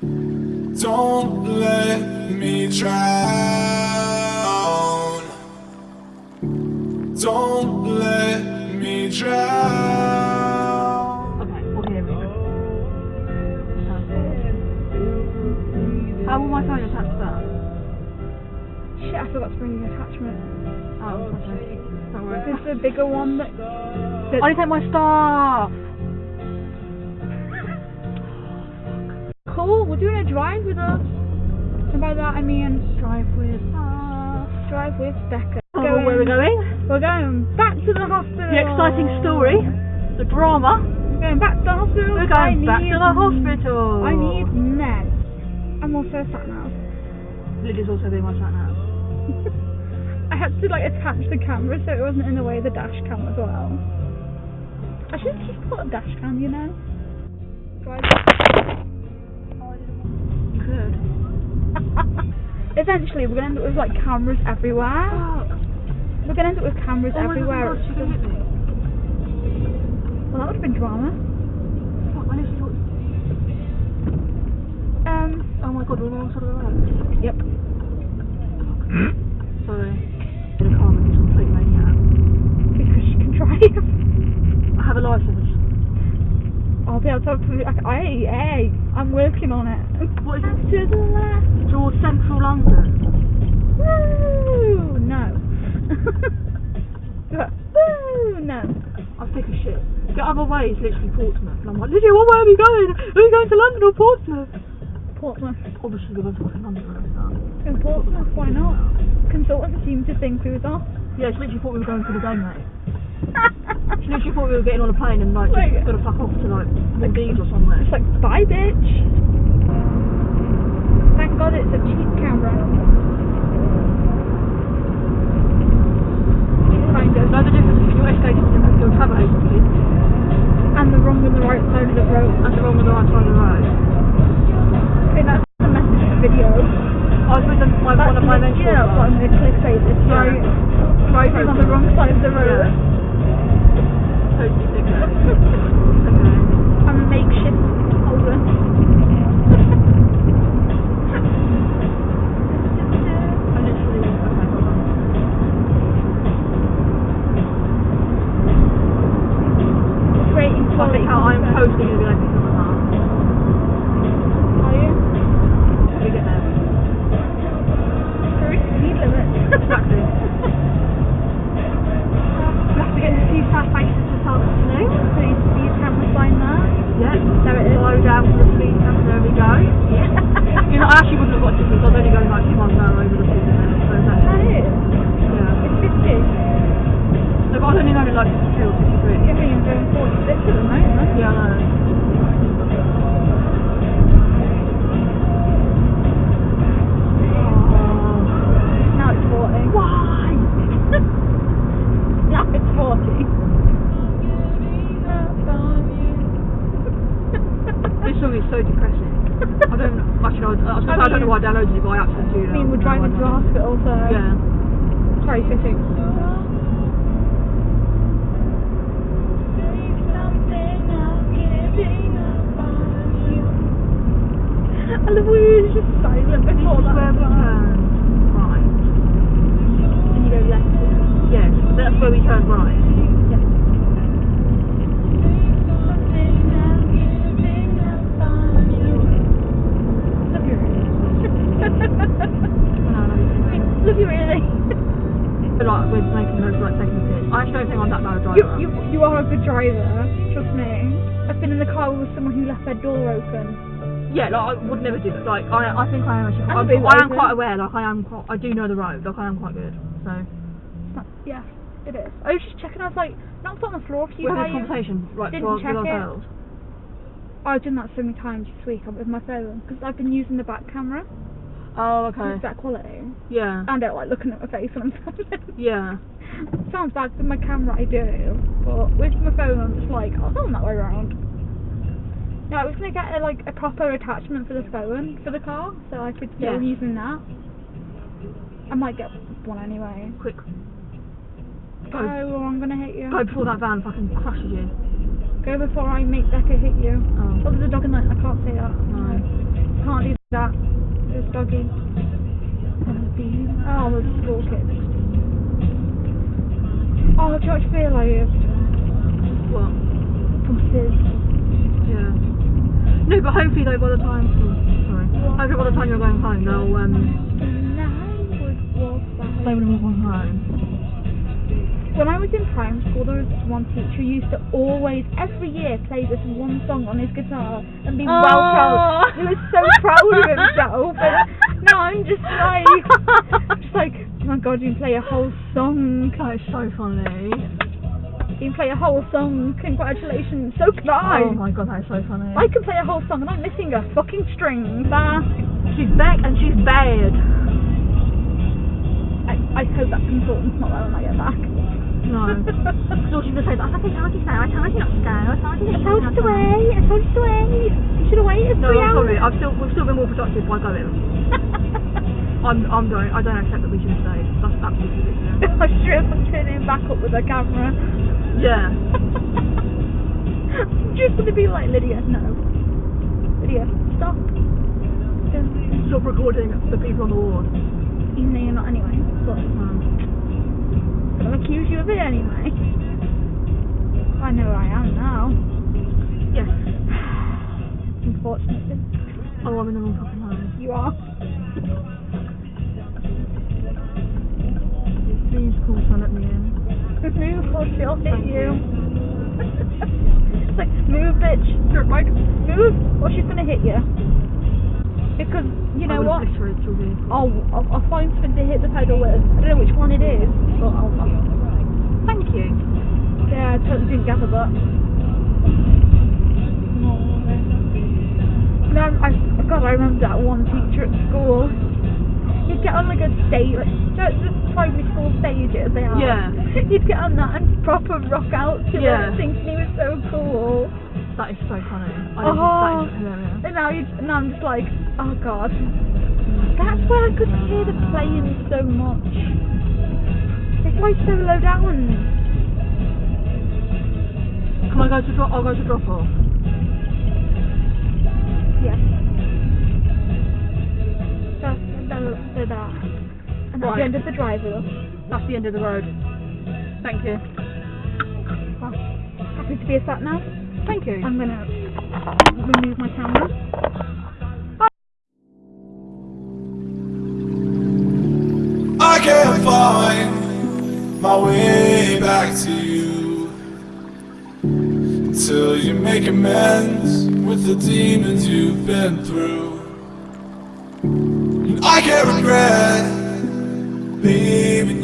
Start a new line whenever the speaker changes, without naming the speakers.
Don't let me drown. Don't let me drown.
Okay, we'll hear it. How will my phone attach to that?
Shit, I forgot to bring the attachment.
Oh, okay. Don't worry.
This is the bigger one that. that
I didn't take my stuff!
Cool, we're doing a drive with us. And by that I mean drive with us. Drive with Becca.
Oh, where we're going?
We're going back to the hospital.
The exciting story, the drama.
We're going back to the hospital.
We're
I
back
need,
to the hospital.
I need meds. I'm also sat now.
Lily's also being my sat nav.
I had to like attach the camera so it wasn't in the way of the dash cam as well. I should just put a dash cam, you know. Drive. Eventually, we're gonna end up with like cameras everywhere. We're gonna end up with cameras
Oh
everywhere.
God, she could hit me.
Well, that would have been drama.
Fuck, when is?
Um.
Oh my god, we're on side of the road.
Yep.
Sorry. In a car this complete maniac.
Because she can drive.
I have a license.
I'll be able to. Hey, hey, I'm working on it.
What is it?
To the left.
Central London.
Woo! No. Woo! No.
I'm sick of shit. The other way is literally Portsmouth. And I'm like, Lydia, what way are we going? Are we going to London or Portsmouth?
Portsmouth.
Obviously, we're going to fucking London right now.
In Portsmouth, why not? Consultants seem to think we was off.
Yeah, she literally thought we were going for the game, mate. She literally thought we were getting on a plane and like
Like-
just gonna fuck off to like the Maldives or somewhere.
It's like, bye, bitch. I
was with my, one of my mentors.
What I'm going to clickbait this.
Yeah.
Right.
Right
Driving on the wrong side of the road.
Yeah. Totally okay.
I'm a makeshift holder.
I don't know I downloaded it, but I actually do.
I mean, we're driving to the hospital, so.
Yeah.
Sorry, fitting. I love when you're just silent before that.
No, no, no.
Love you really.
But like, we're making those like taking the piss. I actually don't think I'm that bad a driver.
You, you, you are a good driver, trust me. I've been in the car with someone who left their door open.
Yeah, like I would never do that. Like I, I think I am actually.
I'd
I'm, I am quite aware. Like I am. Quite, I do know the road. Like I am quite good. So
But, yeah, it is. I was just checking, I was like, knocked on the floor a you.
we're having a conversation right
Didn't
to
check
with
it.
ourselves.
I've done that so many times this week with my phone because I've been using the back camera.
Oh,
Okay. It's better quality.
Yeah.
And I don't like looking at my face when I'm filming.
Yeah.
Sounds bad with my camera, I do. But with my phone, I'm just like, I'll film that way around. No, I was gonna get a, like a proper attachment for the phone for the car, so I could still
Yeah.
using that. I might get one anyway.
Quick.
Oh, Go,
Go.
or I'm gonna hit you.
Go before that van fucking crushes you.
Go before I make Becca hit you.
Oh.
Oh, there's a dog in there. I can't see that.
No.
Can't do That this doggy. Oh, the school kids. Oh, do you actually realise
What?
buses?
Yeah. No, but hopefully though by the time oh, sorry. Hopefully by the time you're going home they'll um
I would
have gone home.
When I was in primary school, there was one teacher who used to always, every year, play this one song on his guitar and be well proud. He was so proud of himself. And now I'm just like, just like, oh my god, you can play a whole song.
That is so funny.
You can play a whole song. Congratulations. So can I.
Oh my god, that is so funny.
I can play a whole song and I'm missing a fucking string. Ah,
she's back and she's bad.
I, I hope that consultant's not there when I get back.
No. So she's gonna say that. I think I told you so. I told you not to go. I told you
I told you to wait. I told you to wait. You should have waited
No,
three
I'm
hours.
sorry. I've still we've still been more productive by going. I'm I'm don't I don't accept that we should have stayed. That's absolutely ridiculous.
I should have turning back up with the camera.
Yeah.
I'm just gonna be like Lydia, no. Lydia, stop.
Stop recording the people on the ward.
Even though you're not anyway. But I'm gonna accuse you of it anyway. I know I am now.
yes.
Unfortunately.
Oh, I'm in the wrong fucking home.
You are.
Please call son let me in.
Move or she'll hit you. it's like, move bitch. You're move or she's gonna hit you. Because, you know what?
obliterate your vehicle.
I'll, I'll, I'll find something to hit the pedal with. I don't know which one it is, but I'll, I'll Yeah, I totally didn't gather that. No, I, God, I remember that one teacher at school. He'd get on like a stage, like, you know, the primary school stages they have.
Yeah.
He'd get on that and proper rock out to
Yeah.
it, thinking he was so cool.
That is so funny. I
Oh.
that is hilarious.
And now, you, now I'm just like, oh God. That's where I could hear the playing so much. It's like so low down.
Can I go to drop? I'll go to drop off.
Yeah. That's, that's, that's that. And that's
Right.
the end of the driver.
That's the end of the road. Thank you.
Well, happy to be a sat nav.
Thank you.
I'm gonna remove my camera. Bye.
I can't find my way back to you until you make amends with the demons you've been through. And I can't regret leaving